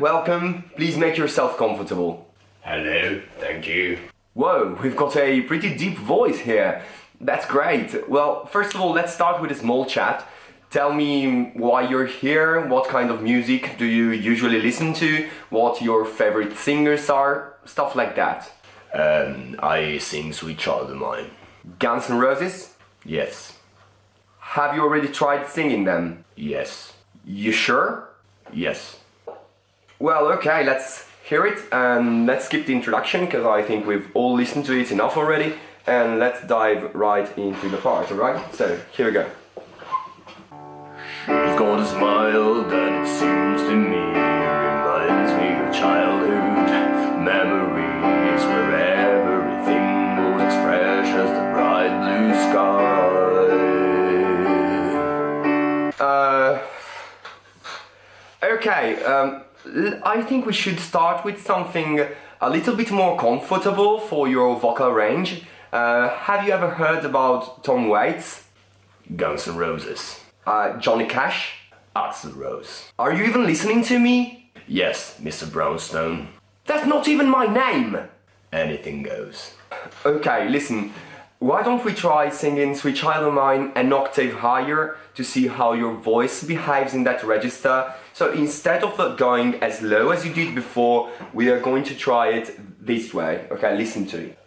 welcome. Please make yourself comfortable. Hello, thank you. Whoa, we've got a pretty deep voice here. That's great. Well, first of all, let's start with a small chat. Tell me why you're here, what kind of music do you usually listen to, what your favorite singers are, stuff like that. Um, I sing Sweet Child of Mine. Guns N' Roses? Yes. Have you already tried singing them? Yes. You sure? Yes. Well, okay, let's hear it and let's skip the introduction because I think we've all listened to it enough already and let's dive right into the part, alright? So, here we go. She's got a smile that it seems to me reminds me of childhood memories where everything was as fresh as the bright blue sky. Uh, okay, um, I think we should start with something a little bit more comfortable for your vocal range. Uh, have you ever heard about Tom Waits? Guns N' Roses. Uh, Johnny Cash? Axl Rose. Are you even listening to me? Yes, Mr. Brownstone. That's not even my name! Anything goes. Okay, listen. Why don't we try singing Sweet Child of Mine an octave higher to see how your voice behaves in that register? So instead of going as low as you did before, we are going to try it this way. Okay, listen to it.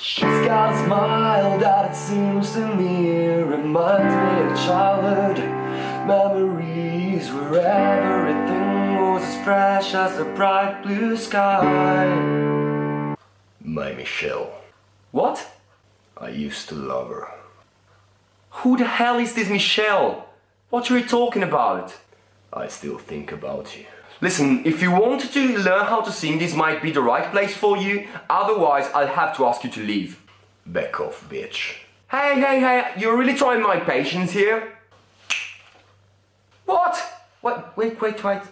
She's got a smile that it seems to me reminds me of childhood memories where everything was as fresh as the bright blue sky. My Michelle. What? I used to love her. Who the hell is this Michelle? What are you talking about? I still think about you. Listen, if you want to learn how to sing, this might be the right place for you. Otherwise, I'll have to ask you to leave. Back off, bitch. Hey, hey, hey, you're really trying my patience here? What? What? Wait, wait, wait.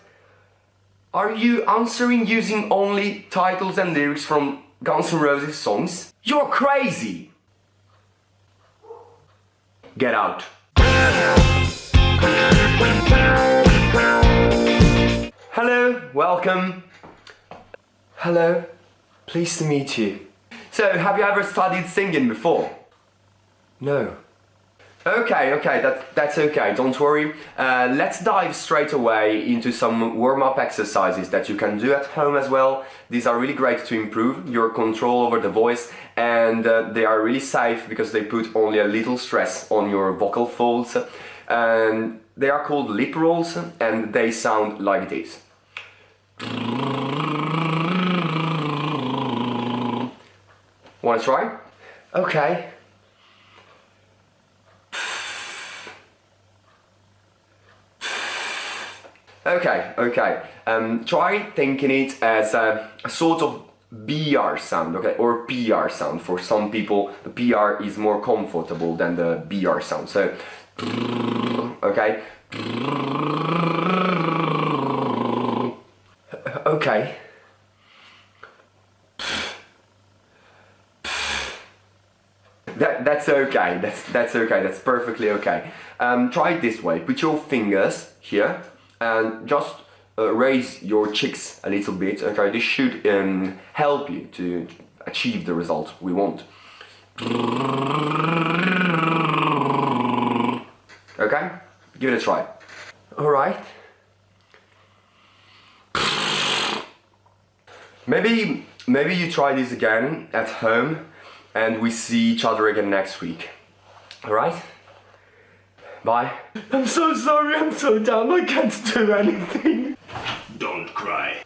Are you answering using only titles and lyrics from Guns N' Roses songs? You're crazy! Get out. Hello, welcome. Hello, pleased to meet you. So, have you ever studied singing before? No. Okay, okay, that, that's okay, don't worry. Uh, let's dive straight away into some warm-up exercises that you can do at home as well. These are really great to improve your control over the voice and uh, they are really safe because they put only a little stress on your vocal folds. And they are called lip rolls and they sound like this. Wanna try? Okay. Okay, okay. Um, try thinking it as a, a sort of BR sound, okay, or PR sound. For some people, the PR is more comfortable than the BR sound. So, okay. Okay. That, that's okay, that's, that's okay, that's perfectly okay. Um, try it this way, put your fingers here and just uh, raise your cheeks a little bit, okay, this should um, help you to achieve the result we want. Okay, give it a try. Alright. Maybe, maybe you try this again at home and we see each other again next week. Alright? Bye. I'm so sorry, I'm so dumb, I can't do anything. Don't cry.